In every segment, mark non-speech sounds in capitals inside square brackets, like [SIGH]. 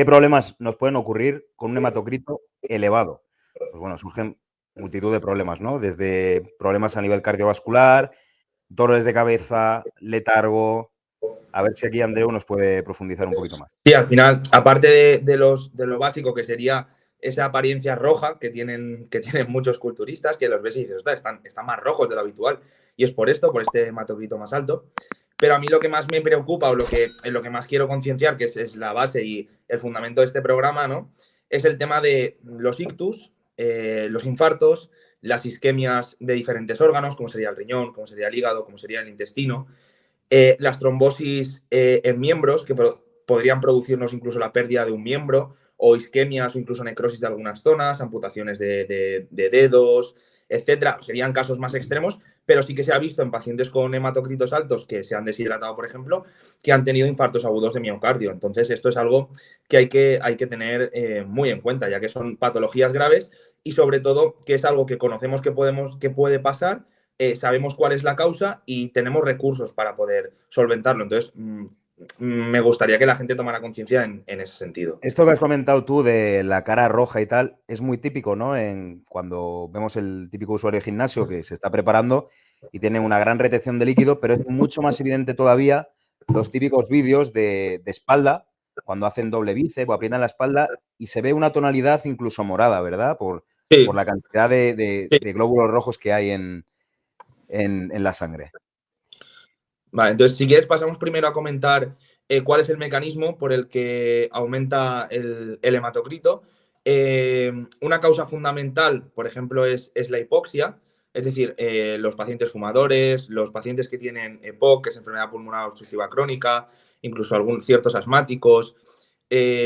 ¿qué problemas nos pueden ocurrir con un hematocrito elevado? Pues bueno, surgen multitud de problemas, ¿no? Desde problemas a nivel cardiovascular, dolores de cabeza, letargo. A ver si aquí Andreu nos puede profundizar un poquito más. Sí, al final, aparte de, los, de lo básico que sería esa apariencia roja que tienen, que tienen muchos culturistas, que los ves y dices, están, están más rojos de lo habitual. Y es por esto, por este hematocrito más alto. Pero a mí lo que más me preocupa o lo que, en lo que más quiero concienciar, que es, la base y el fundamento de este programa, ¿no? Es el tema de los ictus, eh, los infartos, las isquemias de diferentes órganos, como sería el riñón, como sería el hígado, como sería el intestino, eh, las trombosis eh, en miembros, que podrían producirnos incluso la pérdida de un miembro, o isquemias o incluso necrosis de algunas zonas, amputaciones de, dedos, etcétera. Serían casos más extremos, pero sí que se ha visto en pacientes con hematocritos altos que se han deshidratado, por ejemplo, que han tenido infartos agudos de miocardio. Entonces, esto es algo que hay que, hay que tener eh, muy en cuenta, ya que son patologías graves y sobre todo que es algo que conocemos que, podemos, que puede pasar, eh, sabemos cuál es la causa y tenemos recursos para poder solventarlo. Entonces, mm, me gustaría que la gente tomara conciencia en, ese sentido. Esto que has comentado tú de la cara roja y tal, es muy típico, ¿no? En, cuando vemos el típico usuario de gimnasio que se está preparando y tiene una gran retención de líquido, pero es mucho más evidente todavía los típicos vídeos de, espalda, cuando hacen doble bíceps o aprietan la espalda y se ve una tonalidad incluso morada, ¿verdad? Por, por la cantidad de, glóbulos rojos que hay en, en la sangre. Vale, entonces si quieres pasamos primero a comentar eh, cuál es el mecanismo por el que aumenta el, hematocrito. Eh, una causa fundamental, por ejemplo, es, la hipoxia, es decir, eh, los pacientes fumadores, los pacientes que tienen EPOC, que es enfermedad pulmonar obstructiva crónica, incluso algunos ciertos asmáticos,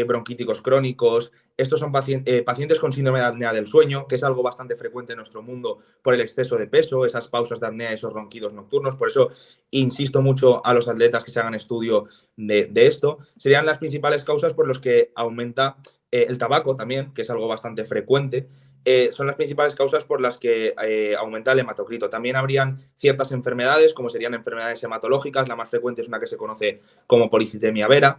bronquíticos crónicos, estos son eh, pacientes, con síndrome de apnea del sueño, que es algo bastante frecuente en nuestro mundo por el exceso de peso, esas pausas de apnea, esos ronquidos nocturnos. Por eso insisto mucho a los atletas que se hagan estudio de, esto. Serían las principales causas por las que aumenta eh, el tabaco también, que es algo bastante frecuente. Eh, son las principales causas por las que aumenta el hematocrito. También habrían ciertas enfermedades, como serían enfermedades hematológicas. La más frecuente es una que se conoce como policitemia vera.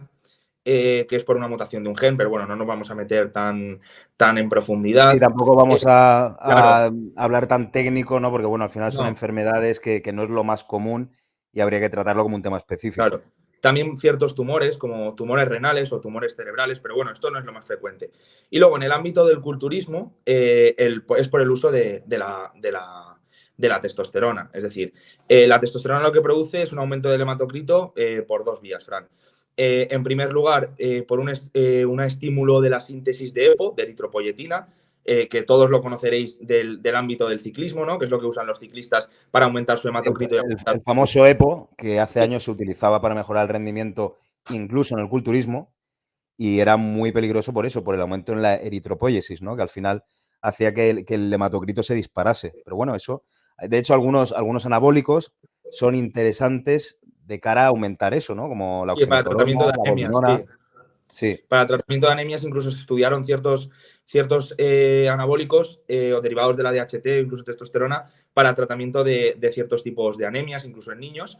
Eh, que es por una mutación de un gen, pero bueno, no nos vamos a meter tan, tan en profundidad. Y tampoco vamos eh, a, hablar tan técnico, ¿no? Porque bueno, al final son enfermedades que, no es lo más común y habría que tratarlo como un tema específico. Claro. También ciertos tumores, como tumores renales o tumores cerebrales, pero bueno, esto no es lo más frecuente. Y luego, en el ámbito del culturismo, eh, es por el uso de, la, de la testosterona. Es decir, la testosterona lo que produce es un aumento del hematocrito por dos vías, Fran. Eh, en primer lugar, eh, por un, eh, estímulo de la síntesis de EPO, de eritropoyetina, que todos lo conoceréis del, ámbito del ciclismo, ¿no? que es lo que usan los ciclistas para aumentar su hematocrito. El, el, famoso EPO, que hace años se utilizaba para mejorar el rendimiento incluso en el culturismo, y era muy peligroso por eso, por el aumento en la eritropoyesis, ¿no? que al final hacía que el, que el hematocrito se disparase. Pero bueno, eso, de hecho, algunos, algunos anabólicos son interesantes de cara a aumentar eso, ¿no? Como la para tratamiento de anemias. Sí. Para tratamiento de anemias incluso se estudiaron ciertos, ciertos eh, anabólicos eh, o derivados de la DHT, incluso testosterona, para tratamiento de, ciertos tipos de anemias, incluso en niños.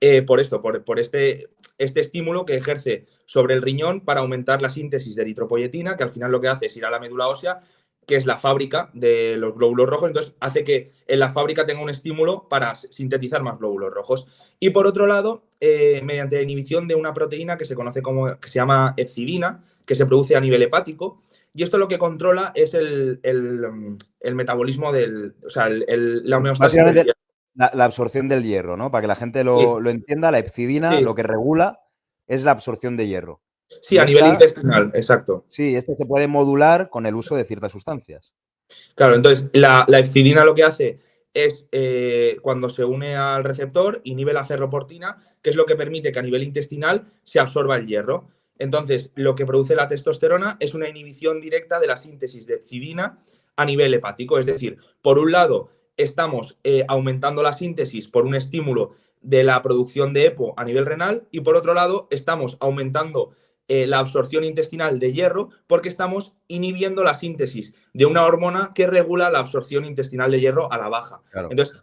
Eh, por esto, por, por, este, este estímulo que ejerce sobre el riñón para aumentar la síntesis de eritropoyetina, que al final lo que hace es ir a la médula ósea que es la fábrica de los glóbulos rojos, entonces hace que en la fábrica tenga un estímulo para sintetizar más glóbulos rojos. Y por otro lado, eh, mediante la inhibición de una proteína que se conoce como, que se llama epsidina, que se produce a nivel hepático, y esto lo que controla es el, metabolismo del, o sea, la homeostasis La, absorción del hierro, ¿no? Para que la gente lo, entienda, la epsidina lo que regula es la absorción de hierro. Sí, a nivel intestinal, exacto. Sí, este se puede modular con el uso de ciertas sustancias. Claro, entonces la, la lo que hace es eh, cuando se une al receptor, inhibe la ferroportina, que es lo que permite que a nivel intestinal se absorba el hierro. Entonces, lo que produce la testosterona es una inhibición directa de la síntesis de epsidina a nivel hepático. Es decir, por un lado, estamos eh, aumentando la síntesis por un estímulo de la producción de EPO a nivel renal y por otro lado, estamos aumentando eh, la absorción intestinal de hierro porque estamos inhibiendo la síntesis de una hormona que regula la absorción intestinal de hierro a la baja. Entonces,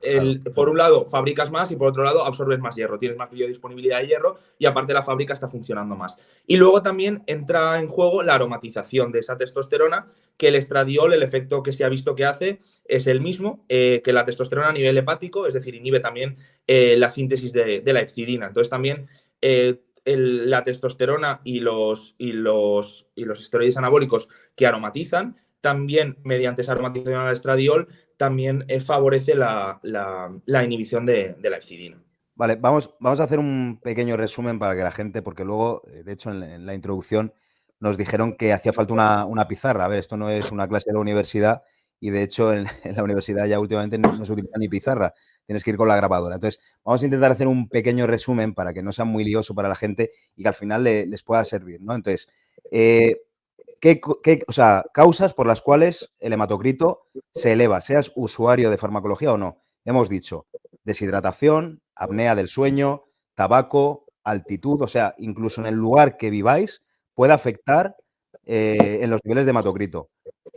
por un lado, fabricas más y por otro lado, absorbes más hierro. Tienes más biodisponibilidad de hierro y aparte la fábrica está funcionando más. Y luego también entra en juego la aromatización de esa testosterona, que el estradiol, el efecto que se ha visto que hace, es el mismo eh, que la testosterona a nivel hepático, es decir, inhibe también eh, la síntesis de, de, la epsidina. Entonces, también la testosterona y los, y, los, y los esteroides anabólicos que aromatizan, también mediante esa aromatización al estradiol, también eh, favorece la, inhibición de, la epsidina. Vale, vamos, vamos a hacer un pequeño resumen para que la gente, porque luego, eh, de hecho, en, la introducción nos dijeron que hacía falta una, una, pizarra. A ver, esto no es una clase de la universidad y de hecho [LAUGHS] en, la universidad ya últimamente no, se utiliza ni pizarra, tienes que ir con la grabadora. Entonces, vamos a intentar hacer un pequeño resumen para que no sea muy lioso para la gente y que al final les pueda servir, ¿no? Entonces, eh, ¿qué, o sea, causas por las cuales el hematocrito se eleva, seas usuario de farmacología o no? Hemos dicho deshidratación, apnea del sueño, tabaco, altitud, o sea, incluso en el lugar que viváis puede afectar eh, en los niveles de hematocrito.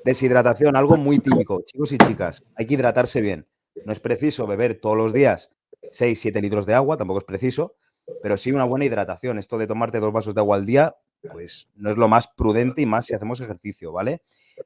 Deshidratación, algo muy típico. Chicos y chicas, hay que hidratarse bien. No es preciso beber todos los días 6, 7 litros de agua, tampoco es preciso, pero sí una buena hidratación. Esto de tomarte dos vasos de agua al día, pues no es lo más prudente y más si hacemos ejercicio, ¿vale?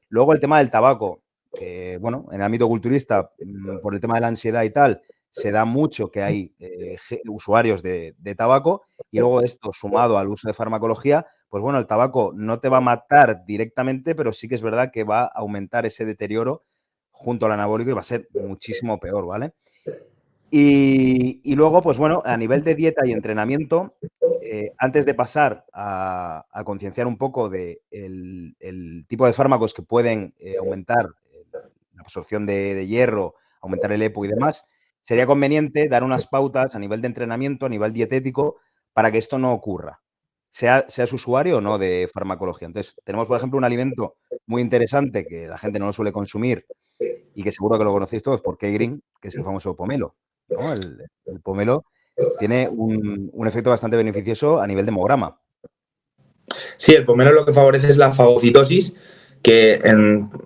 Luego el tema del tabaco, que bueno, en el ámbito culturista, mm, por el tema de la ansiedad y tal, se da mucho que hay eh, usuarios de, tabaco y luego esto sumado al uso de farmacología, pues bueno, el tabaco no te va a matar directamente, pero sí que es verdad que va a aumentar ese deterioro junto al anabólico y va a ser muchísimo peor, ¿vale? Y, luego, pues bueno, a nivel de dieta y entrenamiento, eh, antes de pasar a, concienciar un poco del de el tipo de fármacos que pueden eh, aumentar la absorción de, de hierro, aumentar el EPO y demás, sería conveniente dar unas pautas a nivel de entrenamiento, a nivel dietético, para que esto no ocurra, sea, seas usuario o no de farmacología. Entonces, tenemos, por ejemplo, un alimento muy interesante que la gente no lo suele consumir y que seguro que lo conocéis todos por K-Green, que es el famoso pomelo. El, pomelo tiene un, efecto bastante beneficioso a nivel de hemograma. Sí, el pomelo lo que favorece es la fagocitosis, que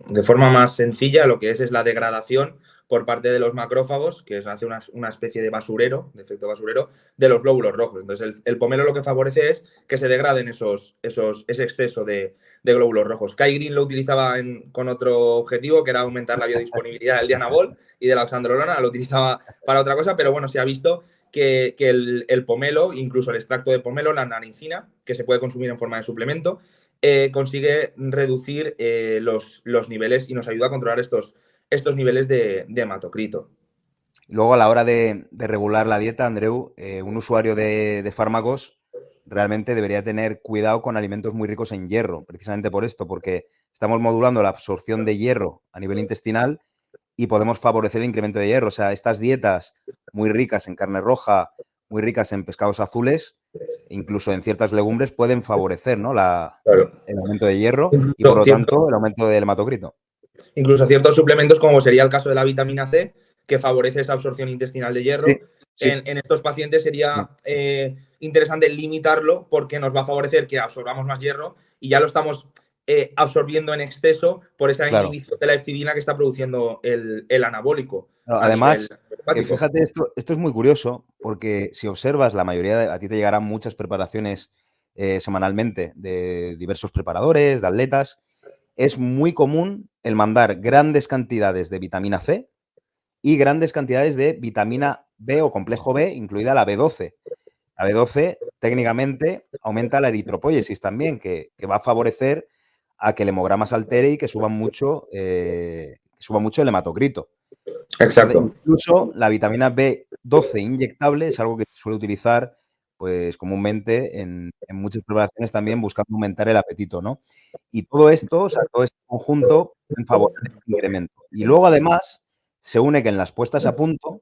de forma más sencilla lo que es es la degradación por parte de los macrófagos, que es, hace una, especie de basurero, de efecto basurero, de los glóbulos rojos. Entonces, el, pomelo lo que favorece es que se degraden esos, esos, ese exceso de, glóbulos rojos. Kai Green lo utilizaba con otro objetivo, que era aumentar la biodisponibilidad del dianabol y de la oxandrolona, lo utilizaba para otra cosa, pero bueno, se ha visto que, el, pomelo, incluso el extracto de pomelo, la naringina, que se puede consumir en forma de suplemento, eh, consigue reducir eh, los, los niveles y nos ayuda a controlar estos, estos niveles de, hematocrito. Luego, a la hora de, regular la dieta, Andreu, eh, un usuario de, fármacos realmente debería tener cuidado con alimentos muy ricos en hierro, precisamente por esto, porque estamos modulando la absorción de hierro a nivel intestinal y podemos favorecer el incremento de hierro. O sea, estas dietas muy ricas en carne roja, muy ricas en pescados azules, incluso en ciertas legumbres, pueden favorecer ¿no? el aumento de hierro y, por lo tanto, el aumento del hematocrito. Incluso ciertos suplementos, como sería el caso de la vitamina C, que favorece esa absorción intestinal de hierro. En, estos pacientes sería eh, interesante limitarlo porque nos va a favorecer que absorbamos más hierro y ya lo estamos eh, absorbiendo en exceso por esa inhibición de la epsidina que está produciendo el, anabólico. además, fíjate, esto, esto es muy curioso porque si observas, la mayoría, de, a ti te llegarán muchas preparaciones eh, semanalmente de diversos preparadores, de atletas, es muy común el mandar grandes cantidades de vitamina C y grandes cantidades de vitamina B o complejo B, incluida la B12. La B12 técnicamente aumenta la eritropoiesis también, que, va a favorecer a que el hemograma se altere y que suba mucho, eh, suba mucho el hematocrito. Exacto. incluso la vitamina B12 inyectable es algo que se suele utilizar pues comúnmente en, muchas preparaciones también buscando aumentar el apetito, ¿no? Y todo esto, o sea, todo este conjunto en favor del incremento. Y luego además se une que en las puestas a punto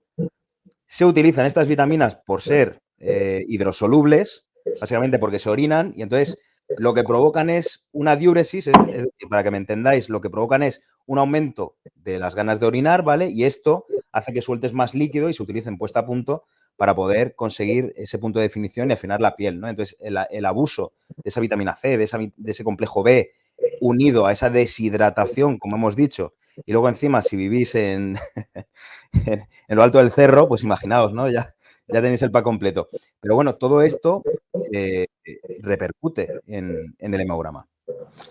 se utilizan estas vitaminas por ser eh, hidrosolubles, básicamente porque se orinan y entonces lo que provocan es una diuresis, es, decir, para que me entendáis, lo que provocan es un aumento de las ganas de orinar, ¿vale? Y esto hace que sueltes más líquido y se utilice en puesta a punto para poder conseguir ese punto de definición y afinar la piel, ¿no? Entonces, el, abuso de esa vitamina C, de, de ese complejo B, unido a esa deshidratación, como hemos dicho, y luego encima si vivís en, [LAUGHS] lo alto del cerro, pues imaginaos, ¿no? Ya, tenéis el pack completo. Pero bueno, todo esto eh, repercute en, el hemograma.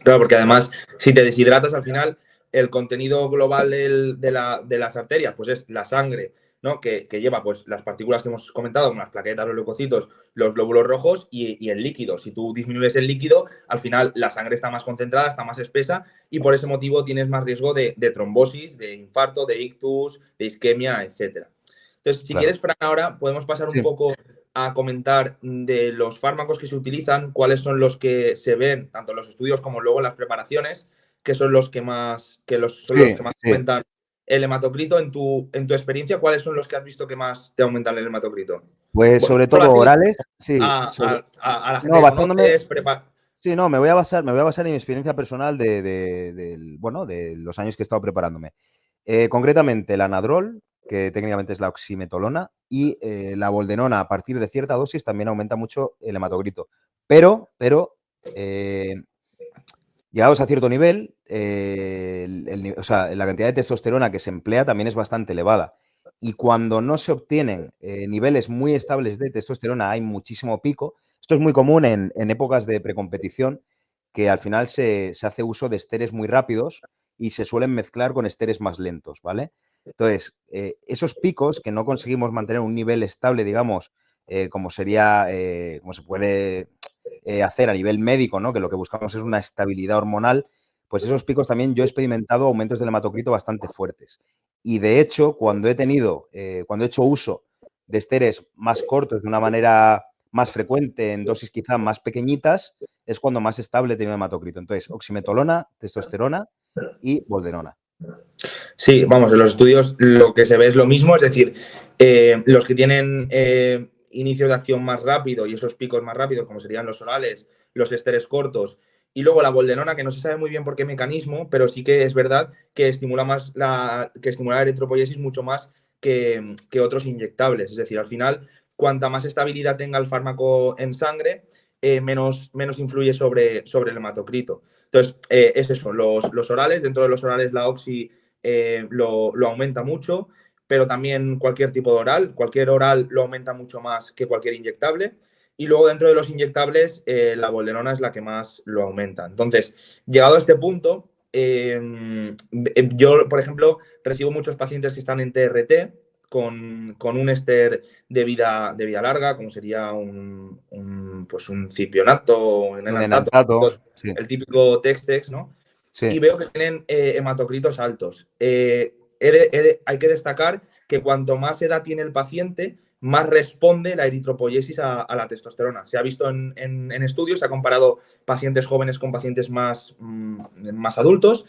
Claro, porque además, si te deshidratas al final, el contenido global de, las arterias, pues es la sangre, ¿no? Que, lleva pues las partículas que hemos comentado, como las plaquetas, los leucocitos, los glóbulos rojos y, el líquido. Si tú disminuyes el líquido, al final la sangre está más concentrada, está más espesa y por ese motivo tienes más riesgo de, trombosis, de infarto, de ictus, de isquemia, etcétera. Entonces, si quieres, Fran, ahora podemos pasar un poco a comentar de los fármacos que se utilizan, cuáles son los que se ven, tanto en los estudios como luego en las preparaciones, que son los que más, que los, son los que más aumentan el hematocrito. En tu, en tu experiencia, ¿cuáles son los que has visto que más te aumentan el hematocrito? Pues sobre todo orales, sí. A, la gente no, Sí, no, me voy a basar, me voy a basar en mi experiencia personal de, bueno, de los años que he estado preparándome. Eh, concretamente, el anadrol, que técnicamente es la oximetolona, y eh, la boldenona a partir de cierta dosis también aumenta mucho el hematocrito. Pero, pero, eh, llegados a cierto nivel, eh, la cantidad de testosterona que se emplea también es bastante elevada. Y cuando no se obtienen niveles muy estables de testosterona, hay muchísimo pico. Esto es muy común en, épocas de precompetición, que al final se, hace uso de esteres muy rápidos y se suelen mezclar con esteres más lentos, ¿vale? Entonces, eh, esos picos que no conseguimos mantener un nivel estable, digamos, eh, como sería, eh, como se puede hacer a nivel médico, ¿no? Que lo que buscamos es una estabilidad hormonal, pues esos picos también yo he experimentado aumentos del hematocrito bastante fuertes. Y de hecho, cuando he tenido, cuando he hecho uso de esteres más cortos de una manera más frecuente, en dosis quizá más pequeñitas, es cuando más estable he tenido hematocrito. Entonces, oximetolona, testosterona y bolderona. Sí, vamos, en los estudios lo que se ve es lo mismo, es decir, eh, los que tienen eh, inicio de acción más rápido y esos picos más rápidos, como serían los orales, los esteres cortos, y luego la boldenona, que no se sabe muy bien por qué mecanismo, pero sí que es verdad que estimula más la, que estimula la mucho más que, otros inyectables. Es decir, al final, cuanta más estabilidad tenga el fármaco en sangre, eh, menos, menos influye sobre, sobre el hematocrito. Entonces, eh, es eso, los, orales, dentro de los orales la oxi eh, lo, aumenta mucho, pero también cualquier tipo de oral, cualquier oral lo aumenta mucho más que cualquier inyectable. Y luego dentro de los inyectables, eh, la bolderona es la que más lo aumenta. Entonces, llegado a este punto, em, yo, por ejemplo, recibo muchos pacientes que están en TRT, con, un ester de vida, de vida larga, como sería un, pues un cipionato, un enantato, el típico Textex, ¿no? Y veo que tienen eh, hematocritos altos. Eh, hay que destacar que cuanto más edad tiene el paciente, más responde la eritropoyesis a, la testosterona. Se ha visto en, estudios, se ha comparado pacientes jóvenes con pacientes más, mm, más adultos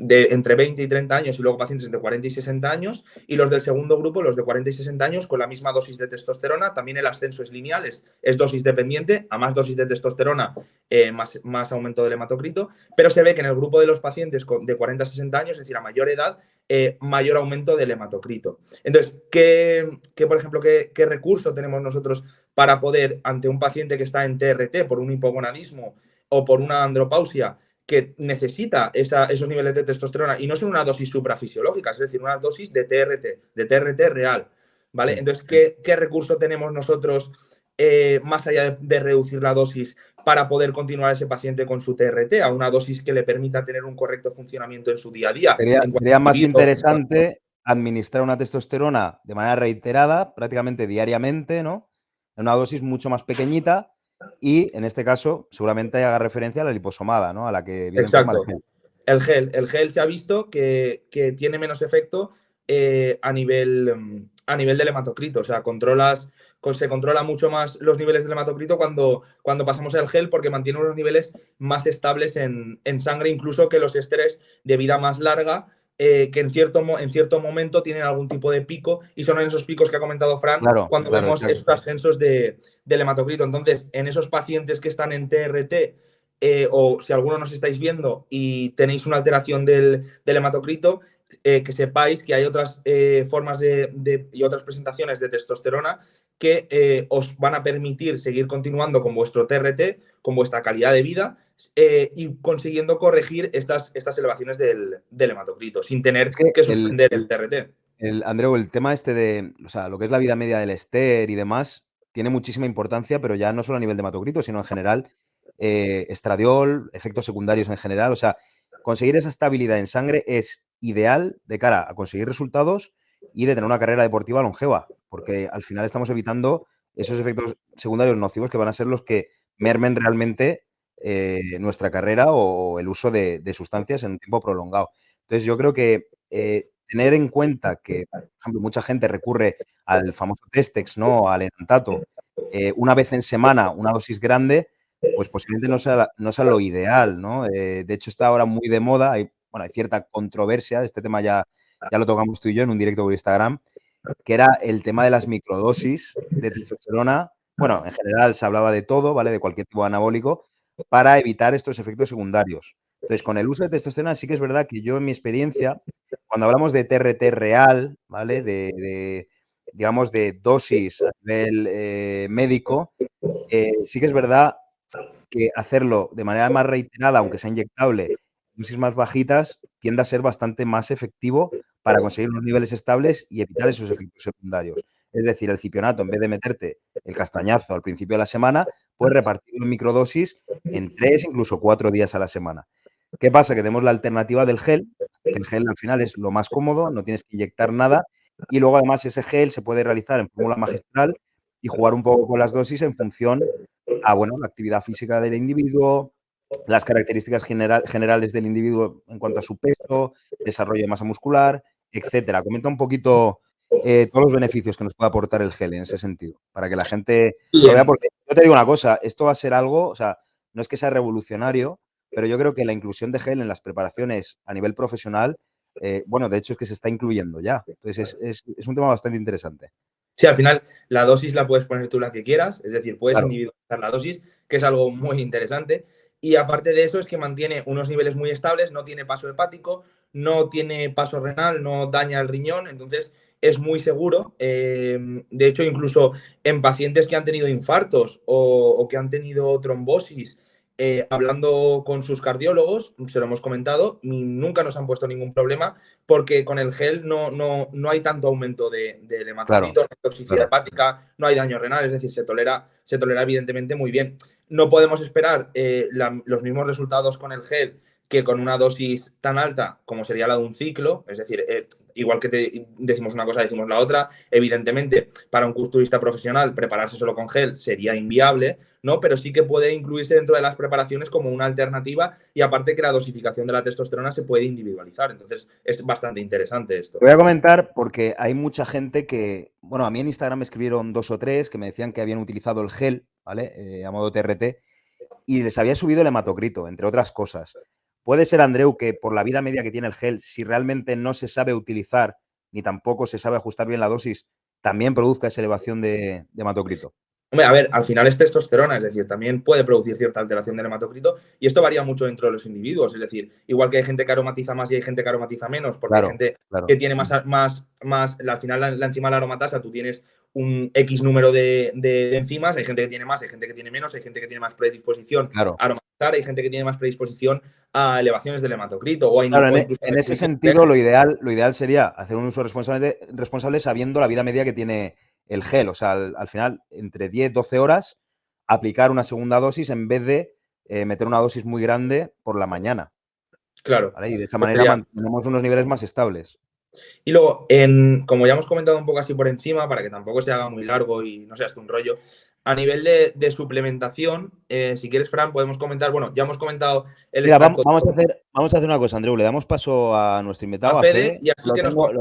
de entre 20 y 30 años y luego pacientes entre 40 y 60 años y los del segundo grupo, los de 40 y 60 años, con la misma dosis de testosterona, también el ascenso es lineal, es, dosis dependiente, a más dosis de testosterona, eh, más, más, aumento del hematocrito, pero se ve que en el grupo de los pacientes de 40 a 60 años, es decir, a mayor edad, eh, mayor aumento del hematocrito. Entonces, ¿qué, por ejemplo, qué, qué recurso tenemos nosotros para poder, ante un paciente que está en TRT por un hipogonadismo o por una andropausia, que necesita esos niveles de testosterona y no son una dosis suprafisiológica, es decir, una dosis de TRT, de TRT real. ¿Vale? Entonces, ¿qué, recurso tenemos nosotros eh, más allá de, reducir la dosis para poder continuar ese paciente con su TRT a una dosis que le permita tener un correcto funcionamiento en su día a día? Sería, más interesante administrar una testosterona de manera reiterada, prácticamente diariamente, ¿no? En una dosis mucho más pequeñita y en este caso, seguramente haga referencia a la liposomada, ¿no? A la que viene Exacto. El gel. El gel se ha visto que, tiene menos efecto eh, a, nivel, a nivel del hematocrito. O sea, controlas, se controla mucho más los niveles del hematocrito cuando, cuando pasamos el gel porque mantiene unos niveles más estables en, en sangre, incluso que los estrés de vida más larga eh, que en cierto, en cierto momento tienen algún tipo de pico y son en esos picos que ha comentado Fran cuando vemos esos ascensos de, del hematocrito. Entonces, en esos pacientes que están en TRT eh, o si alguno nos estáis viendo y tenéis una alteración del, hematocrito, eh, que sepáis que hay otras formas de, y otras presentaciones de testosterona que eh, os van a permitir seguir continuando con vuestro TRT, con vuestra calidad de vida y consiguiendo corregir estas, estas elevaciones del, hematocrito sin tener que, suspender el, TRT. El, Andreu, el tema este de, o sea, lo que es la vida media del ester y demás, tiene muchísima importancia, pero ya no solo a nivel de hematocrito, sino en general, estradiol, efectos secundarios en general, o sea, conseguir esa estabilidad en sangre es ideal de cara a conseguir resultados y de tener una carrera deportiva longeva, porque al final estamos evitando esos efectos secundarios nocivos que van a ser los que mermen realmente eh, nuestra carrera o el uso de, sustancias en un tiempo prolongado. Entonces yo creo que eh, tener en cuenta que, por ejemplo, mucha gente recurre al famoso Testex, ¿no? al enantato, eh, una vez en semana, una dosis grande, pues posiblemente no sea, no sea lo ideal, ¿no? de hecho, está ahora muy de moda, bueno, hay cierta controversia, este tema ya, ya lo tocamos tú y yo en un directo por Instagram, que era el tema de las microdosis de testosterona. Bueno, en general se hablaba de todo, ¿vale? De cualquier tipo anabólico, para evitar estos efectos secundarios. Entonces, con el uso de testosterona sí que es verdad que yo en mi experiencia, cuando hablamos de TRT real, ¿vale? De, digamos, de dosis a nivel eh, médico, eh, sí que es verdad que hacerlo de manera más reiterada, aunque sea inyectable, dosis más bajitas tiende a ser bastante más efectivo para conseguir unos niveles estables y evitar esos efectos secundarios. Es decir, el cipionato, en vez de meterte el castañazo al principio de la semana, puedes repartirlo en microdosis en tres, incluso cuatro días a la semana. ¿Qué pasa? Que tenemos la alternativa del gel, que el gel al final es lo más cómodo, no tienes que inyectar nada, y luego además ese gel se puede realizar en fórmula magistral y jugar un poco con las dosis en función a bueno, la actividad física del individuo, las características generales del individuo en cuanto a su peso, desarrollo de masa muscular, etcétera. Comenta un poquito eh, todos los beneficios que nos puede aportar el gel en ese sentido, para que la gente lo vea, porque yo te digo una cosa, esto va a ser algo, o sea, no es que sea revolucionario, pero yo creo que la inclusión de gel en las preparaciones a nivel profesional, eh, bueno, de hecho es que se está incluyendo ya. Entonces es, un tema bastante interesante. Sí, al final la dosis la puedes poner tú la que quieras, es decir, puedes individualizar la dosis, que es algo muy interesante. Y aparte de eso es que mantiene unos niveles muy estables, no tiene paso hepático, no tiene paso renal, no daña el riñón, entonces es muy seguro. Em, de hecho, incluso en pacientes que han tenido infartos o, que han tenido trombosis, eh, hablando con sus cardiólogos, se lo hemos comentado, nunca nos han puesto ningún problema porque con el gel no, no, no hay tanto aumento de, de toxicidad hepática, no hay daño renal, es decir, se tolera, se tolera evidentemente muy bien. No podemos esperar eh, los mismos resultados con el gel que con una dosis tan alta como sería la de un ciclo, es decir, eh, igual que decimos una cosa, decimos la otra, evidentemente para un culturista profesional prepararse solo con gel sería inviable, ¿no? Pero sí que puede incluirse dentro de las preparaciones como una alternativa y aparte que la dosificación de la testosterona se puede individualizar, entonces es bastante interesante esto. Voy a comentar porque hay mucha gente que, bueno, a mí en Instagram me escribieron dos o tres que me decían que habían utilizado el gel ¿vale? Eh, a modo TRT, y les había subido el hematocrito, entre otras cosas. Puede ser, Andreu, que por la vida media que tiene el gel, si realmente no se sabe utilizar ni tampoco se sabe ajustar bien la dosis, también produzca esa elevación de, de hematocrito. Hombre, a ver, al final es testosterona, es decir, también puede producir cierta alteración del hematocrito y esto varía mucho dentro de los individuos, es decir, igual que hay gente que aromatiza más y hay gente que aromatiza menos, porque hay gente que tiene más, más, más, al final la, enzima de la aromatasa, tú tienes un X número de, enzimas, hay gente que tiene más, hay gente que tiene menos, hay gente que tiene más predisposición a hay gente que tiene más predisposición a elevaciones del hematocrito. O en, en ese sentido, lo ideal, lo ideal sería hacer un uso responsable, responsable sabiendo la vida media que tiene el gel. O sea, al, final, entre 10, 12 horas, aplicar una segunda dosis en vez de eh, meter una dosis muy grande por la mañana. Claro. Y de esa manera mantenemos unos niveles más estables. Y luego, en, como ya hemos comentado un poco así por encima, para que tampoco se haga muy largo y no sea hasta un rollo, a nivel de, suplementación, eh, si quieres, Fran, podemos comentar, bueno, ya hemos comentado el Mira, vamos, a hacer, vamos a hacer una cosa, Andreu, le damos paso a nuestro invitado, a Fede, lo,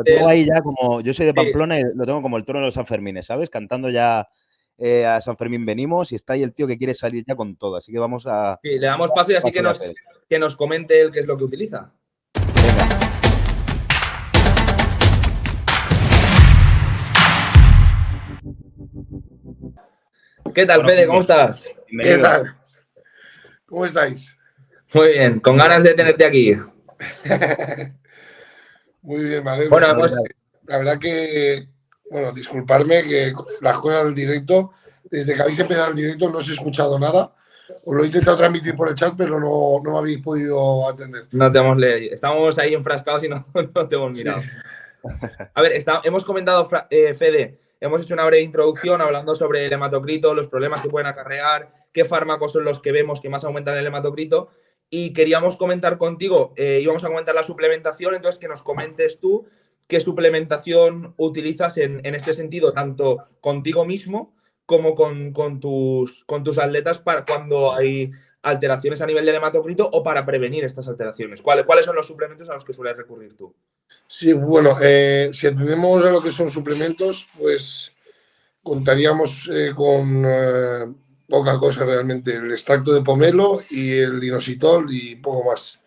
tengo, ahí ya como, yo soy de Pamplona y lo tengo como el trono de los Sanfermines, ¿sabes? Cantando ya eh, a San Fermín venimos y está ahí el tío que quiere salir ya con todo, así que vamos a... Sí, le damos paso y así que nos, que nos comente él qué es lo que utiliza. ¿Qué tal, Fede? ¿Cómo estás? ¿Qué tal? ¿Cómo estáis? Muy bien, con ganas de tenerte aquí. [LAUGHS] Muy bien, vale. Bueno, La verdad que, bueno, disculparme que las cosas del directo, desde que habéis empezado el directo no os he escuchado nada. Os lo he intentado transmitir por el chat, pero no, no me habéis podido atender. No te hemos leído. Estamos ahí enfrascados y no, [LAUGHS] no te hemos mirado. A ver, hemos comentado, eh, Fede, hemos hecho una breve introducción hablando sobre el hematocrito, los problemas que pueden acarrear, qué fármacos son los que vemos que más aumentan el hematocrito. Y queríamos comentar contigo, eh, íbamos a comentar la suplementación, entonces que nos comentes tú qué suplementación utilizas en, este sentido, tanto contigo mismo como con, tus, con tus atletas para cuando hay alteraciones a nivel del hematocrito o para prevenir estas alteraciones. ¿Cuáles, ¿Cuáles son los suplementos a los que sueles recurrir tú? Sí, bueno, eh, si atendemos a lo que son suplementos, pues contaríamos eh, con poca cosa realmente. El extracto de pomelo y el inositol y poco más.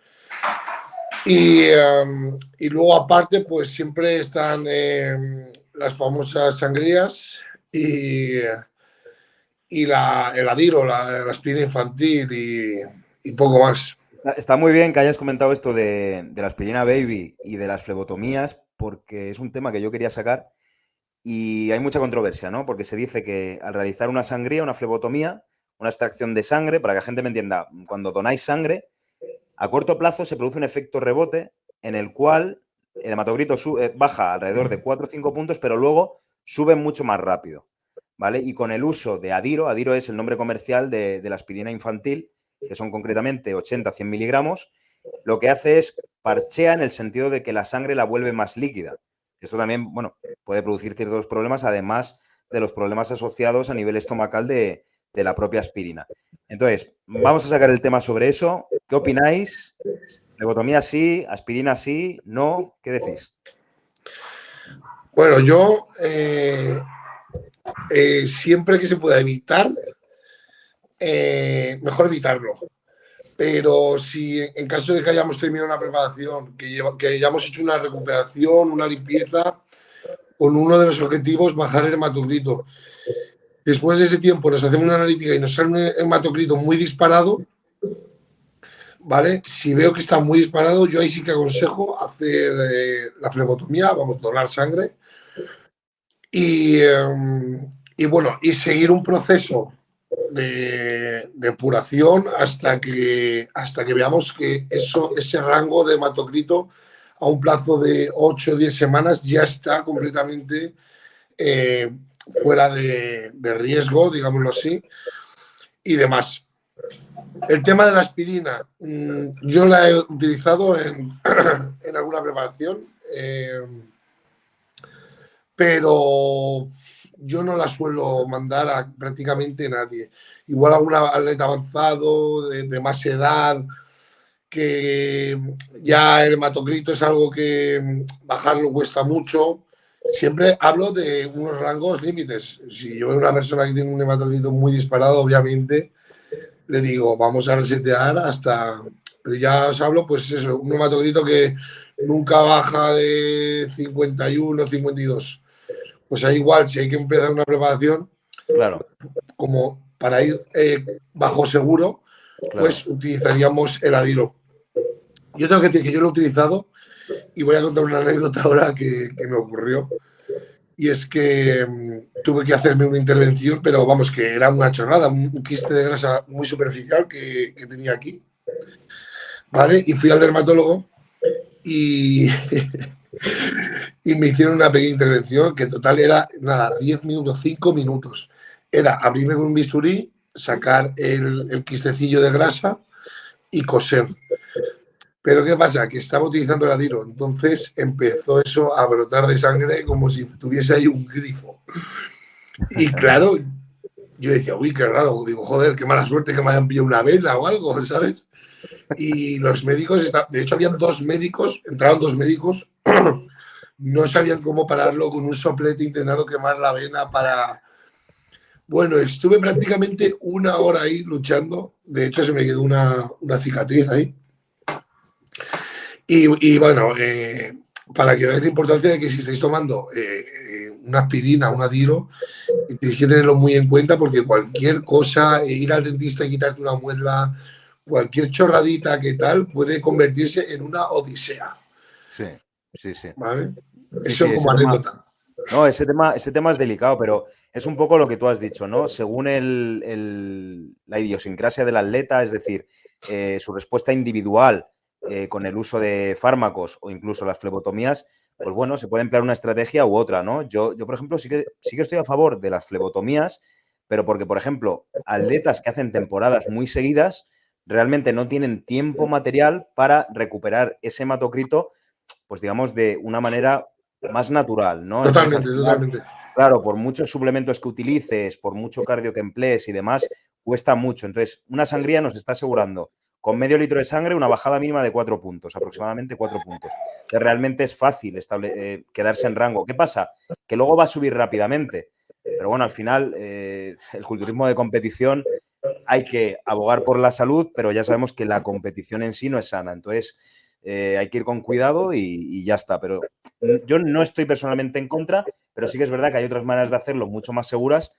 Y, em, y luego aparte, pues siempre están em, las famosas sangrías y, y la, el adiro, la, la aspirina infantil y, poco más. Está muy bien que hayas comentado esto de, de la aspirina baby y de las flebotomías, porque es un tema que yo quería sacar y hay mucha controversia, ¿no? Porque se dice que al realizar una sangría, una flebotomía, una extracción de sangre, para que la gente me entienda, cuando donáis sangre, a corto plazo se produce un efecto rebote en el cual el hematocrito sube, baja alrededor de 4 o 5 puntos, pero luego sube mucho más rápido. Y con el uso de Adiro, Adiro es el nombre comercial de, la aspirina infantil, que son concretamente 80-100 miligramos, lo que hace es parchea en el sentido de que la sangre la vuelve más líquida. Esto también, bueno, puede producir ciertos problemas, además de los problemas asociados a nivel estomacal de, la propia aspirina. Entonces, vamos a sacar el tema sobre eso. ¿Qué opináis? ¿Lebotomía sí? ¿Aspirina sí? ¿No? ¿Qué decís? Bueno, yo eh, eh, siempre que se pueda evitar, eh, mejor evitarlo. Pero si en caso de que hayamos terminado una preparación, que, que hayamos hecho una recuperación, una limpieza, con uno de los objetivos bajar el hematocrito. Después de ese tiempo nos hacemos una analítica y nos sale un hematocrito muy disparado, ¿vale? Si veo que está muy disparado, yo ahí sí que aconsejo hacer eh, la flebotomía, vamos, a donar sangre. Y, em, y bueno, y seguir un proceso de, depuración hasta que, hasta que veamos que eso, ese rango de hematocrito a un plazo de 8 o 10 semanas ya está completamente eh, fuera de, riesgo, digámoslo así, y demás. El tema de la aspirina, mm, yo la he utilizado en, [CLEARS THROAT] alguna preparación, eh, pero yo no la suelo mandar a prácticamente nadie. Igual a un atleta avanzado, de, más edad, que ya el hematocrito es algo que bajarlo cuesta mucho. Siempre hablo de unos rangos límites. Si yo veo una persona que tiene un hematocrito muy disparado, obviamente le digo, vamos a resetear hasta... Pero ya os hablo, pues eso, un hematocrito que nunca baja de 51, 52 pues ahí igual, si hay que empezar una preparación, claro. como para ir eh, bajo seguro, pues utilizaríamos el adiro. Yo tengo que decir que yo lo he utilizado y voy a contar una anécdota ahora que, me ocurrió. Y es que mm, tuve que hacerme una intervención, pero vamos, que era una chorrada, un, quiste de grasa muy superficial que, que tenía aquí. ¿Vale? Y fui al dermatólogo y [LAUGHS] [LAUGHS] y me hicieron una pequeña intervención que en total era, nada, 10 minutos, 5 minutos. Era abrirme con un bisturí, sacar el, el quistecillo de grasa y coser. Pero ¿qué pasa? Que estaba utilizando el adiro, entonces empezó eso a brotar de sangre como si tuviese ahí un grifo. Y [LAUGHS] claro, yo decía, uy, qué raro, digo, joder, qué mala suerte que me hayan pillado una vela o algo, [LAUGHS] ¿sabes? Y los médicos, de hecho, habían dos médicos, entraron dos médicos no sabían cómo pararlo con un soplete intentando quemar la vena para... Bueno, estuve prácticamente una hora ahí luchando. De hecho, se me quedó una, cicatriz ahí. Y, bueno, eh, para que veáis la importancia de que si estáis tomando eh, eh, una aspirina, un adiro, tenéis que tenerlo muy en cuenta porque cualquier cosa, ir al dentista y quitarte una muela, cualquier chorradita que tal, puede convertirse en una odisea. Sí. Sí, sí. ¿Vale? Eso como anécdota. No, ese tema, ese tema es delicado, pero es un poco lo que tú has dicho, ¿no? Según el, la idiosincrasia del atleta, es decir, eh, su respuesta individual eh, con el uso de fármacos o incluso las flebotomías, pues bueno, se puede emplear una estrategia u otra, ¿no? Yo, yo por ejemplo, sí que, sí que estoy a favor de las flebotomías, pero porque, por ejemplo, atletas que hacen temporadas muy seguidas realmente no tienen tiempo material para recuperar ese hematocrito, pues digamos, de una manera más natural, ¿no? Totalmente, totalmente. Claro, por muchos suplementos que utilices, por mucho cardio que emplees y demás, cuesta mucho. Entonces, una sangría nos está asegurando con medio litro de sangre una bajada mínima de cuatro puntos, aproximadamente cuatro puntos. Que realmente es fácil eh, quedarse en rango. ¿Qué pasa? Que luego va a subir rápidamente. Pero bueno, al final, eh, el culturismo de competición hay que abogar por la salud, pero ya sabemos que la competición en sí no es sana. Entonces, eh, hay que ir con cuidado y, ya está. Pero yo no estoy personalmente en contra, pero sí que es verdad que hay otras maneras de hacerlo mucho más seguras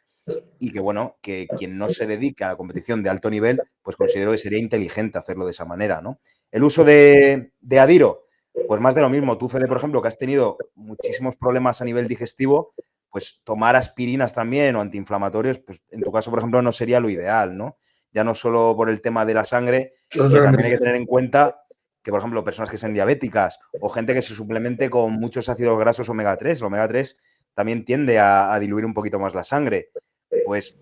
y que, bueno, que quien no se dedica a la competición de alto nivel, pues considero que sería inteligente hacerlo de esa manera, ¿no? El uso de, de Adiro, pues más de lo mismo. Tú, Fede, por ejemplo, que has tenido muchísimos problemas a nivel digestivo, pues tomar aspirinas también o antiinflamatorios, pues en tu caso, por ejemplo, no sería lo ideal, ¿no? Ya no solo por el tema de la sangre, que también hay que tener en cuenta que, por ejemplo, personas que sean diabéticas o gente que se suplemente con muchos ácidos grasos omega 3, el omega 3 también tiende a, diluir un poquito más la sangre. Pues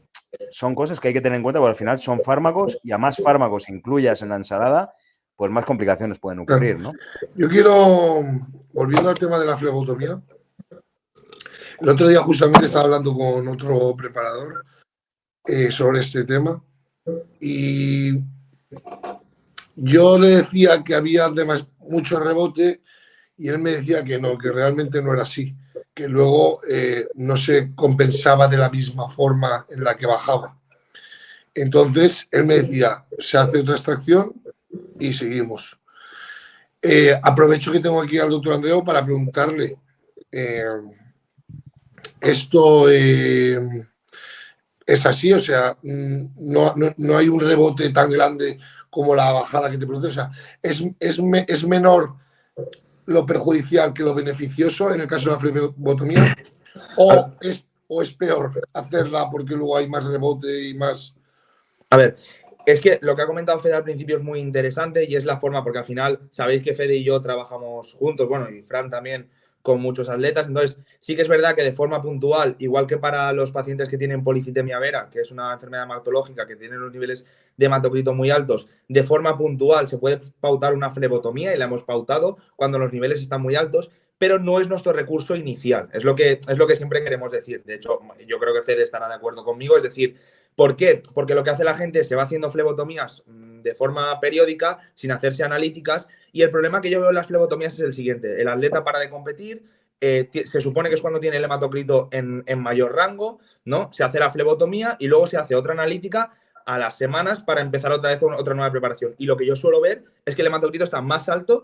son cosas que hay que tener en cuenta porque al final son fármacos y a más fármacos incluyas en la ensalada, pues más complicaciones pueden ocurrir, ¿no? Yo quiero, volviendo al tema de la flebotomía, el otro día justamente estaba hablando con otro preparador eh, sobre este tema y yo le decía que había además mucho rebote y él me decía que no, que realmente no era así, que luego eh, no se compensaba de la misma forma en la que bajaba. Entonces, él me decía, se hace otra extracción y seguimos. Eh, aprovecho que tengo aquí al doctor Andreu para preguntarle, eh, ¿esto es así? O sea, mm, no, no hay un rebote tan grande como la bajada que te produce. O sea, es, es, menor lo perjudicial que lo beneficioso en el caso de la flebotomía o es, o es peor hacerla porque luego hay más rebote y más... A ver, es que lo que ha comentado Fede al principio es muy interesante y es la forma, porque al final sabéis que Fede y yo trabajamos juntos, bueno, y Fran también con muchos atletas. Entonces, sí que es verdad que de forma puntual, igual que para los pacientes que tienen policitemia vera, que es una enfermedad hematológica que tiene los niveles de hematocrito muy altos, de forma puntual se puede pautar una flebotomía y la hemos pautado cuando los niveles están muy altos, pero no es nuestro recurso inicial. Es lo que, es lo que siempre queremos decir. De hecho, yo creo que Fede estará de acuerdo conmigo. Es decir, ¿por qué? Porque lo que hace la gente es que va haciendo flebotomías de forma periódica, sin hacerse analíticas, y el problema que yo veo en las flebotomías es el siguiente. El atleta para de competir, eh, se supone que es cuando tiene el hematocrito en, en, mayor rango, ¿no? Se hace la flebotomía y luego se hace otra analítica a las semanas para empezar otra vez otra nueva preparación. Y lo que yo suelo ver es que el hematocrito está más alto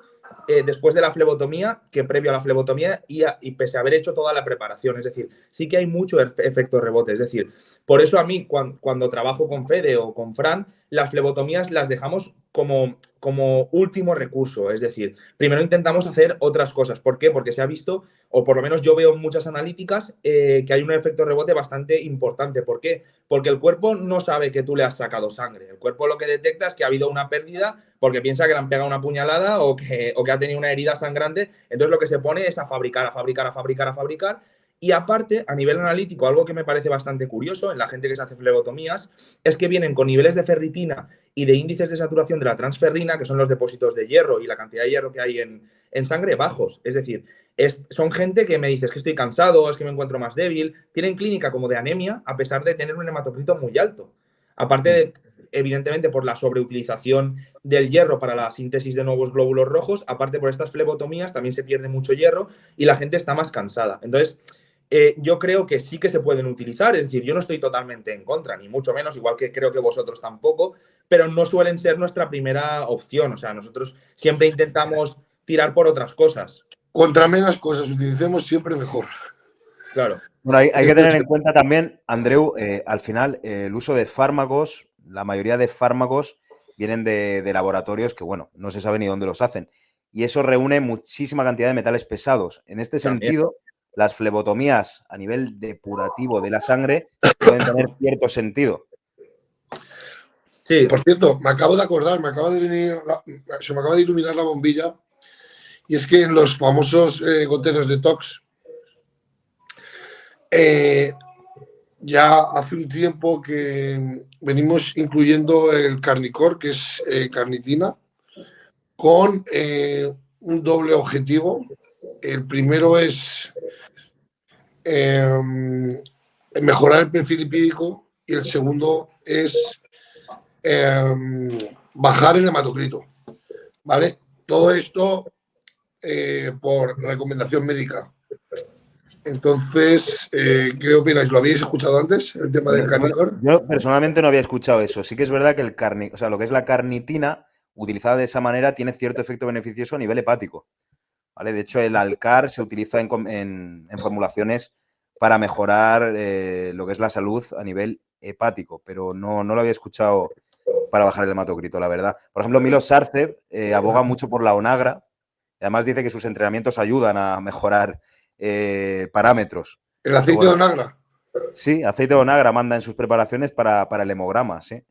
eh, después de la flebotomía que previo a la flebotomía y, y, pese a haber hecho toda la preparación. Es decir, sí que hay mucho efecto rebote. Es decir, por eso a mí cuando, trabajo con Fede o con Fran, las flebotomías las dejamos como, como último recurso. Es decir, primero intentamos hacer otras cosas. ¿Por qué? Porque se ha visto, o por lo menos yo veo en muchas analíticas, eh, que hay un efecto rebote bastante importante. ¿Por qué? Porque el cuerpo no sabe que tú le has sacado sangre. El cuerpo lo que detecta es que ha habido una pérdida porque piensa que le han pegado una puñalada o que, o que ha tenido una herida grande. Entonces lo que se pone es a fabricar, a fabricar, a fabricar, a fabricar. Y aparte, a nivel analítico, algo que me parece bastante curioso en la gente que se hace flebotomías es que vienen con niveles de ferritina y de índices de saturación de la transferrina, que son los depósitos de hierro y la cantidad de hierro que hay en, en sangre, bajos. Es decir, es, son gente que me dice es que estoy cansado, es que me encuentro más débil, tienen clínica como de anemia a pesar de tener un hematocrito muy alto. Aparte de, evidentemente por la sobreutilización del hierro para la síntesis de nuevos glóbulos rojos, aparte por estas flebotomías también se pierde mucho hierro y la gente está más cansada. Entonces, eh, yo creo que sí que se pueden utilizar, es decir, yo no estoy totalmente en contra, ni mucho menos, igual que creo que vosotros tampoco, pero no suelen ser nuestra primera opción, o sea, nosotros siempre intentamos tirar por otras cosas. Contra menos cosas utilicemos siempre mejor. Claro. Bueno, hay, que tener en cuenta también, Andreu, eh, al final, eh, el uso de fármacos la mayoría de fármacos vienen de, laboratorios que, bueno, no se sabe ni dónde los hacen. y eso reúne muchísima cantidad de metales pesados. En este sentido, las flebotomías a nivel depurativo de la sangre pueden tener cierto sentido. Sí. Por cierto, me acabo de acordar, me acaba de venir, se me acaba de iluminar la bombilla, y es que en los famosos eh, goteros de Tox, eh, ya hace un tiempo que venimos incluyendo el carnicor, que es eh, carnitina, con un doble objetivo. El primero es mejorar el perfil lipídico y el segundo es Em, bajar el hematocrito. ¿Vale? Todo esto eh, por recomendación médica. Entonces, eh, ¿qué opináis? ¿Lo habéis escuchado antes, el tema del carnicor? Yo personalmente no había escuchado eso. Sí que es verdad que el carni, o sea, lo que es la carnitina, utilizada de esa manera, tiene cierto efecto beneficioso a nivel hepático. ¿Vale? De hecho, el alcar se utiliza en, formulaciones para mejorar eh, lo que es la salud a nivel hepático, pero no, no lo había escuchado para bajar el hematocrito, la verdad. Por ejemplo, Milo Sarcev eh, aboga mucho por la onagra. Y además dice que sus entrenamientos ayudan a mejorar eh, parámetros. ¿El aceite de onagra? Sí, aceite de onagra manda en sus preparaciones para, el hemograma, sí.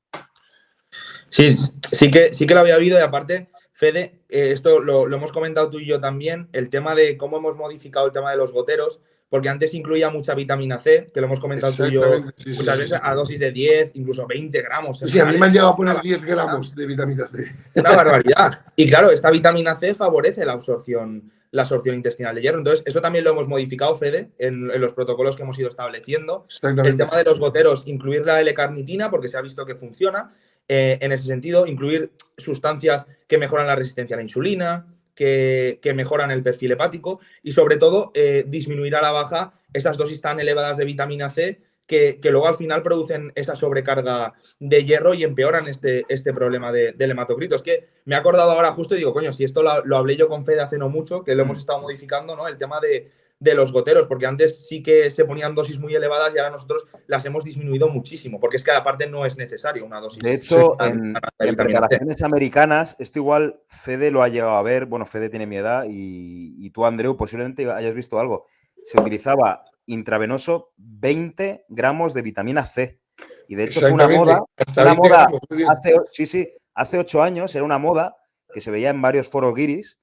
Sí, sí que, sí que lo había oído y aparte, Fede, eh, esto lo, lo hemos comentado tú y yo también, el tema de cómo hemos modificado el tema de los goteros porque antes incluía mucha vitamina C, que lo hemos comentado tú y yo muchas veces, a dosis de 10, incluso 20 gramos. Sí, a mí me han llegado a poner 10 gramos de vitamina C. Una barbaridad. Y claro, esta vitamina C favorece la absorción, la absorción intestinal de hierro. Entonces, eso también lo hemos modificado, Fede, en, los protocolos que hemos ido estableciendo. El tema de los goteros, incluir la L-carnitina, porque se ha visto que funciona. Eh, en ese sentido, incluir sustancias que mejoran la resistencia a la insulina, que, mejoran el perfil hepático y sobre todo eh, disminuir a la baja estas dosis tan elevadas de vitamina C que, luego al final producen esa sobrecarga de hierro y empeoran este, este problema del hematocrito. Es que me he acordado ahora justo y digo, coño, si esto lo, lo hablé yo con Fede hace no mucho, que lo hemos estado modificando, ¿no? El tema de, de los goteros, porque antes sí que se ponían dosis muy elevadas y ahora nosotros las hemos disminuido muchísimo, porque es que aparte no es necesario una dosis. De hecho, en, preparaciones americanas, esto igual Fede lo ha llegado a ver, bueno, Fede tiene mi edad y, tú, Andreu, posiblemente hayas visto algo. Se utilizaba intravenoso 20 gramos de vitamina C. Y de hecho fue una moda, una moda hace, sí, sí, hace ocho años era una moda que se veía en varios foros guiris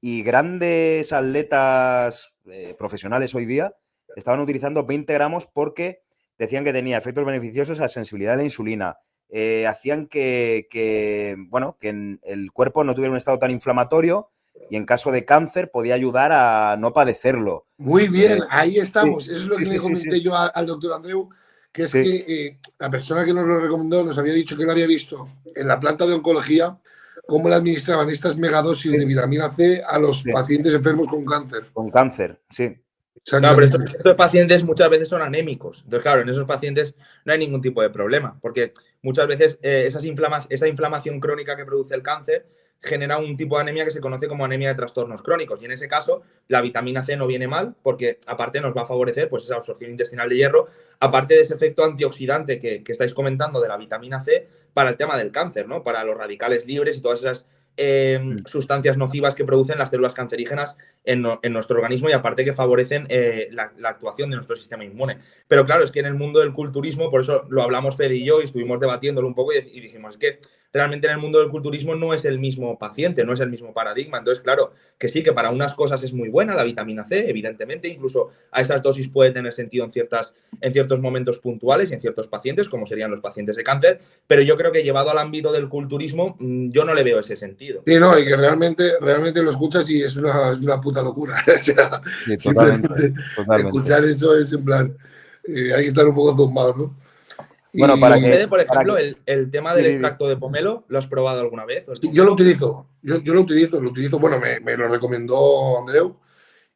y grandes atletas eh, profesionales hoy día estaban utilizando 20 gramos porque decían que tenía efectos beneficiosos a la sensibilidad de la insulina. Eh, hacían que, bueno, que el cuerpo no tuviera un estado tan inflamatorio y en caso de cáncer podía ayudar a no padecerlo. Muy bien, eh, ahí estamos. Eso es lo que le comenté yo al doctor Andreu, que es que la persona que nos lo recomendó nos había dicho que lo había visto en la planta de oncología cómo le administraban estas megadosis de vitamina C a los pacientes enfermos con cáncer. Con cáncer, sí. estos, pacientes muchas veces son anémicos. Entonces, claro, en esos pacientes no hay ningún tipo de problema, porque muchas veces eh, esas esa inflamación crónica que produce el cáncer genera un tipo de anemia que se conoce como anemia de trastornos crónicos. Y en ese caso, la vitamina C no viene mal porque aparte nos va a favorecer pues, esa absorción intestinal de hierro, aparte de ese efecto antioxidante que, que estáis comentando de la vitamina C para el tema del cáncer, ¿no? Para los radicales libres y todas esas Em, mm. sustancias nocivas que producen las células cancerígenas en, nuestro organismo y aparte que favorecen eh, la, actuación de nuestro sistema inmune. Pero claro, es que en el mundo del culturismo, por eso lo hablamos Fede y yo y estuvimos debatiéndolo un poco y, y dijimos, que realmente en el mundo del culturismo no es el mismo paciente, no es el mismo paradigma. Entonces, claro, que sí, que para unas cosas es muy buena la vitamina C, evidentemente, incluso a esas dosis puede tener sentido en, ciertas, en ciertos momentos puntuales y en ciertos pacientes, como serían los pacientes de cáncer, pero yo creo que llevado al ámbito del culturismo, mm, yo no le veo ese sentido. Sí, no, y que realmente, realmente lo escuchas y es una, puta locura. [LAUGHS] [LAUGHS] totalmente, Escuchar eso es en plan, eh, hay que estar un poco zumbado, ¿no? Bueno, para que. Por ejemplo, el, tema del extracto de pomelo, ¿lo has probado alguna vez? yo lo utilizo, yo, lo utilizo, lo utilizo, bueno, me, lo recomendó Andreu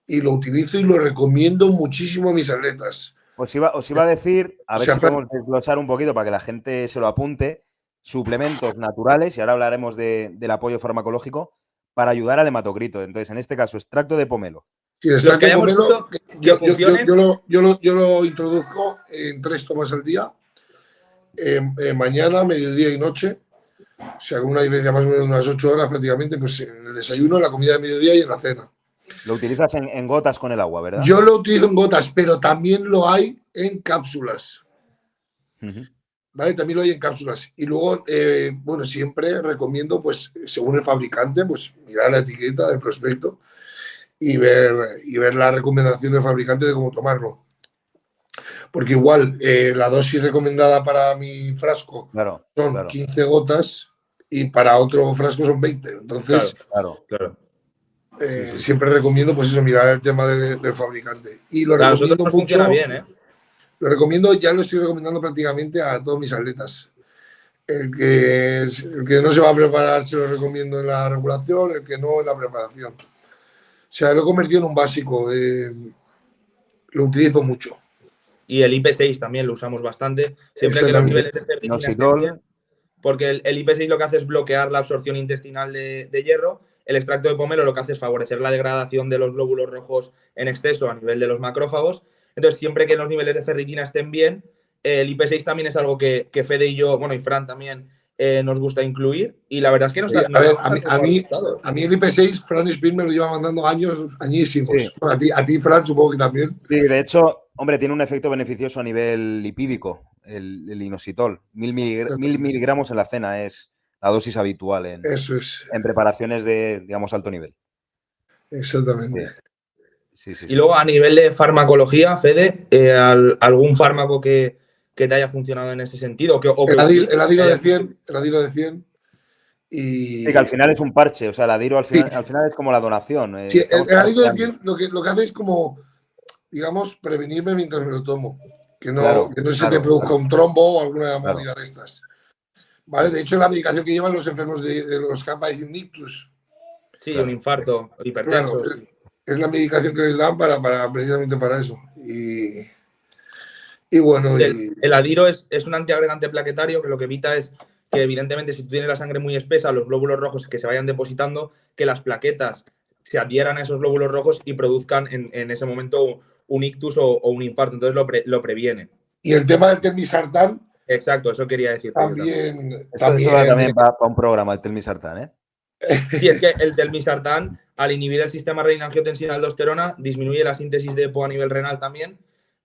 y lo utilizo y lo recomiendo muchísimo a mis atletas. Os iba, os iba a decir, a ver si podemos desglosar un poquito para que la gente se lo apunte suplementos naturales, y ahora hablaremos del apoyo farmacológico, para ayudar al hematocrito. Entonces, en este caso, extracto de pomelo. Sí, extracto de pomelo, yo, yo, lo, introduzco en tres tomas al día, mañana, mediodía y noche. O sea, con una diferencia más o menos de unas 8 horas prácticamente, pues en el desayuno, en la comida de mediodía y en la cena. Lo utilizas en, gotas con el agua, ¿verdad? Yo lo utilizo en gotas, pero también lo hay en cápsulas. ¿Vale? También lo hay en cápsulas. Y luego, eh, bueno, siempre recomiendo, pues, según el fabricante, pues mirar la etiqueta del prospecto y ver, y ver la recomendación del fabricante de cómo tomarlo. Porque igual eh, la dosis recomendada para mi frasco son 15 gotas y para otro frasco son 20. Entonces, claro, claro. Eh, siempre recomiendo, pues eso, mirar el tema del fabricante. Y lo recomiendo mucho, funciona bien, ¿eh? Lo recomiendo, ya lo estoy recomendando prácticamente a todos mis atletas. El que, el que no se va a preparar se lo recomiendo en la regulación, el que no en la preparación. O sea, lo he convertido en un básico. Eh, lo utilizo mucho. Y el IP6 también lo usamos bastante. Siempre que los niveles de ferritina porque el, IP6 lo que hace es bloquear la absorción intestinal de, hierro. El extracto de pomelo lo que hace es favorecer la degradación de los glóbulos rojos en exceso a nivel de los macrófagos. Entonces, siempre que los niveles de ferritina estén bien, el IP6 también es algo que, que Fede y yo, bueno, y Fran también, eh, nos gusta incluir y la verdad es que nos está, a, mí, a, mí, el IP6, Fran Spin me lo lleva mandando años, añísimos. a, ti, a ti, Fran, supongo que también. Sí, de hecho, hombre, tiene un efecto beneficioso a nivel lipídico, el, inositol. Mil, miligramos en la cena es la dosis habitual en, Eso es. en preparaciones de, digamos, alto nivel. Exactamente. Sí. Sí, y luego a nivel de farmacología, Fede, eh, ¿algún fármaco que, que te haya funcionado en ese sentido. Que, el, adiro, de 100, el adiro de 100 y... Sí, que al final es un parche, o sea, el adiro al final, al final es como la donación. Eh, sí, el, adiro de 100 lo que, lo que hace es como, digamos, prevenirme mientras me lo tomo. Que no, que no se te produzca un trombo o alguna movida de estas. ¿Vale? De hecho, la medicación que llevan los enfermos de, los que han ictus. Sí, un infarto, hipertenso. es, la medicación que les dan para, para precisamente para eso. Y, y bueno, el, adiro es, un antiagregante plaquetario que lo que evita es que evidentemente si tú tienes la sangre muy espesa, los glóbulos rojos que se vayan depositando, que las plaquetas se adhieran a esos glóbulos rojos y produzcan en, ese momento un ictus o, un infarto. Entonces lo, previene. Y el tema del telmisartán. Exacto, eso quería decir. También. Esto, también, también para, un programa, el telmisartán, ¿eh? [LAUGHS] Sí, es que el telmisartán, al inhibir el sistema renina-angiotensina-aldosterona, disminuye la síntesis de EPO a nivel renal también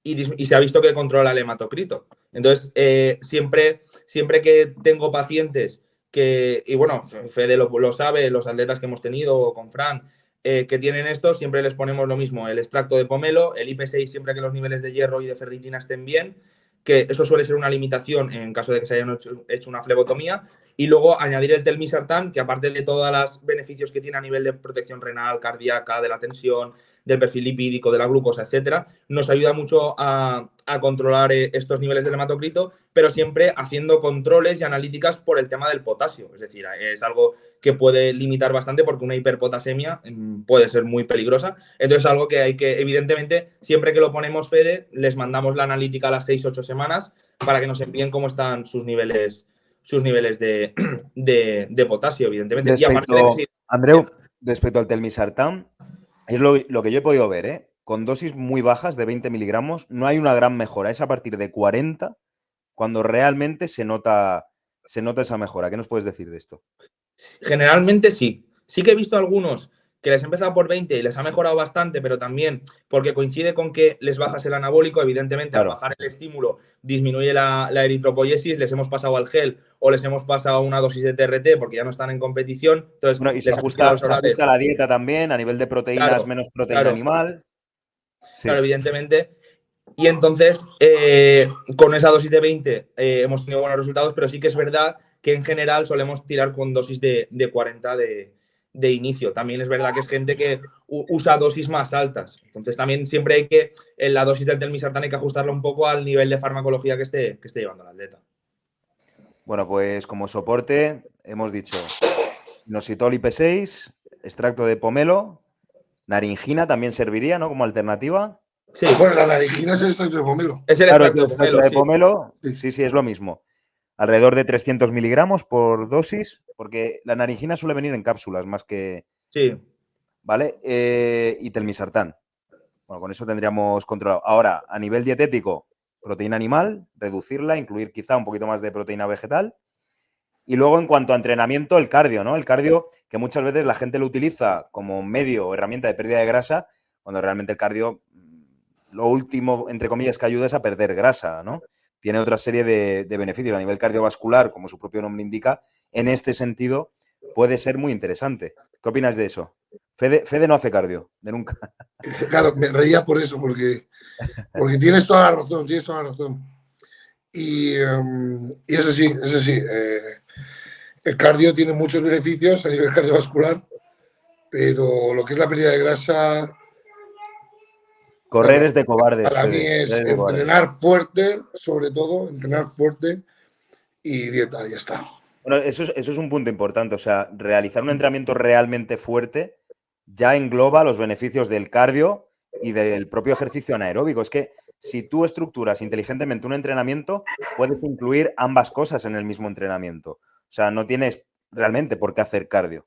y, se ha visto que controla el hematocrito. Entonces, eh, siempre, siempre que tengo pacientes que, y bueno, Fede lo, sabe, los atletas que hemos tenido con Fran, eh, que tienen esto, siempre les ponemos lo mismo, el extracto de pomelo, el IP6 siempre que los niveles de hierro y de ferritina estén bien, que eso suele ser una limitación en caso de que se hayan hecho, una flebotomía, y luego añadir el telmisartán, que aparte de todos los beneficios que tiene a nivel de protección renal, cardíaca, de la tensión, del perfil lipídico, de la glucosa, etcétera, nos ayuda mucho a, controlar eh, estos niveles del hematocrito, pero siempre haciendo controles y analíticas por el tema del potasio. Es decir, es algo que puede limitar bastante porque una hiperpotasemia mm, puede ser muy peligrosa. Entonces, es algo que hay que, evidentemente, siempre que lo ponemos Fede, les mandamos la analítica a las 6-8 semanas para que nos envíen cómo están sus niveles sus niveles de, [CLEARS THROAT] potasio, evidentemente. Respecto, Andreu, respecto al telmisartán, es lo, que yo he podido ver, ¿eh? Con dosis muy bajas de 20 miligramos no hay una gran mejora. Es a partir de 40 cuando realmente se nota, se nota esa mejora. ¿Qué nos puedes decir de esto? Generalmente sí. Sí que he visto algunos que les ha empezado por 20 y les ha mejorado bastante, pero también porque coincide con que les bajas el anabólico, evidentemente al bajar el estímulo disminuye la, eritropoiesis, les hemos pasado al gel o les hemos pasado una dosis de TRT porque ya no están en competición. Entonces, y se ajusta, la dieta también a nivel de proteínas, menos proteína animal. Claro, evidentemente. Y entonces, eh, con esa dosis de 20 eh, hemos tenido buenos resultados, pero sí que es verdad que en general solemos tirar con dosis de, de 40 de, de inicio. También es verdad que es gente que usa dosis más altas. Entonces también siempre hay que, en la dosis del telmisartán hay que ajustarlo un poco al nivel de farmacología que esté, que esté llevando el atleta. Bueno, pues como soporte hemos dicho inositol IP6, extracto de pomelo, naringina también serviría, ¿no? Como alternativa. Sí. Bueno, la naringina es el extracto de pomelo. Es el extracto de pomelo. De pomelo sí, sí, es lo mismo alrededor de 300 miligramos por dosis, porque la naringina suele venir en cápsulas más que... Sí. ¿Vale? Eh, y telmisartán. Bueno, con eso tendríamos controlado. Ahora, a nivel dietético, proteína animal, reducirla, incluir quizá un poquito más de proteína vegetal. Y luego, en cuanto a entrenamiento, el cardio, ¿no? El cardio, que muchas veces la gente lo utiliza como medio o herramienta de pérdida de grasa, cuando realmente el cardio, lo último, entre comillas, que ayuda es a perder grasa, ¿no? Tiene otra serie de, beneficios a nivel cardiovascular, como su propio nombre indica. En este sentido, puede ser muy interesante. ¿Qué opinas de eso? Fede, no hace cardio, de nunca. [LAUGHS] Claro, me reía por eso, porque, porque tienes toda la razón, tienes toda la razón. Y, um, y es así, es así. Eh, el cardio tiene muchos beneficios a nivel cardiovascular, pero lo que es la pérdida de grasa. Correr es de cobardes. Para mí es, entrenar fuerte, sobre todo, entrenar fuerte y dieta, ya está. Bueno, eso es, eso es un punto importante. O sea, realizar un entrenamiento realmente fuerte ya engloba los beneficios del cardio y del propio ejercicio anaeróbico. Es que si tú estructuras inteligentemente un entrenamiento, puedes incluir ambas cosas en el mismo entrenamiento. O sea, no tienes realmente por qué hacer cardio.